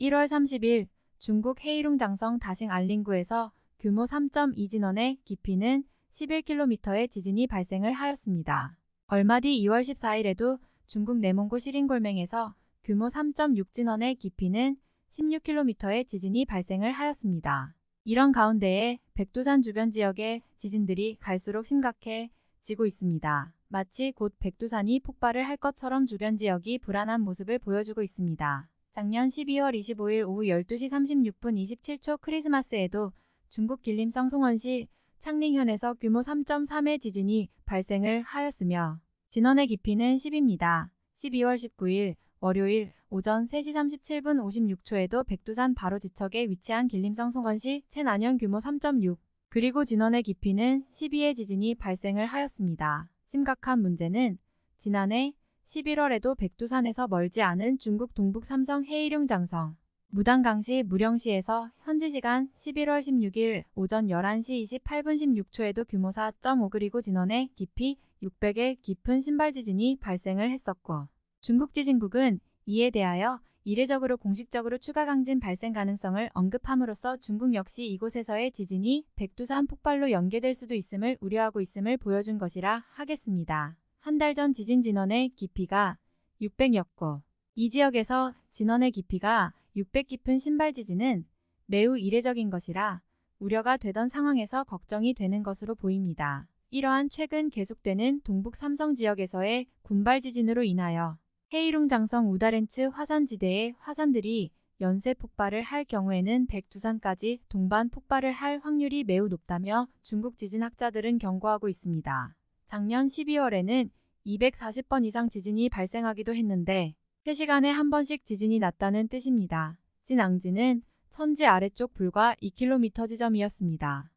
1월 30일 중국 헤이룽 장성 다싱 알린구에서 규모 3.2 진원의 깊이는 11km의 지진이 발생을 하였습니다. 얼마 뒤 2월 14일에도 중국 내몽고 시린골맹에서 규모 3.6 진원의 깊이는 16km의 지진이 발생을 하였습니다. 이런 가운데에 백두산 주변 지역의 지진들이 갈수록 심각해지고 있습니다. 마치 곧 백두산이 폭발을 할 것처럼 주변 지역이 불안한 모습을 보여주고 있습니다. 작년 12월 25일 오후 12시 36분 27초 크리스마스에도 중국 길림성 송원시 창링현에서 규모 3.3의 지진이 발생을 하였으며 진원의 깊이는 10입니다. 12월 19일 월요일 오전 3시 37분 56초에도 백두산 바로 지척에 위치한 길림성 송원시 채난현 규모 3.6 그리고 진원의 깊이는 12의 지진이 발생을 하였습니다. 심각한 문제는 지난해 11월에도 백두산에서 멀지 않은 중국 동북 삼성 헤이룽 장성 무당강시 무령시에서 현지 시간 11월 16일 오전 11시 28분 16초에도 규모 4.5 그리고 진원의 깊이 600의 깊은 신발 지진이 발생을 했었고 중국 지진국은 이에 대하여 이례적으로 공식적으로 추가 강진 발생 가능성을 언급함으로써 중국 역시 이곳에서의 지진이 백두산 폭발로 연계될 수도 있음을 우려하고 있음을 보여준 것이라 하겠습니다. 한 달 전 지진 진원의 깊이가 600였고 이 지역에서 진원의 깊이가 600 깊은 신발 지진은 매우 이례적인 것이라 우려가 되던 상황에서 걱정이 되는 것으로 보입니다. 이러한 최근 계속되는 동북 삼성 지역에서의 군발 지진으로 인하여 헤이룽 장성 우다렌츠 화산지대의 화산들이 연쇄 폭발을 할 경우에는 백두산까지 동반 폭발을 할 확률이 매우 높다며 중국 지진학자들은 경고하고 있습니다. 작년 12월에는 240번 이상 지진이 발생하기도 했는데 3시간에 한 번씩 지진이 났다는 뜻입니다. 진앙지는 천지 아래쪽 불과 2km 지점이었습니다.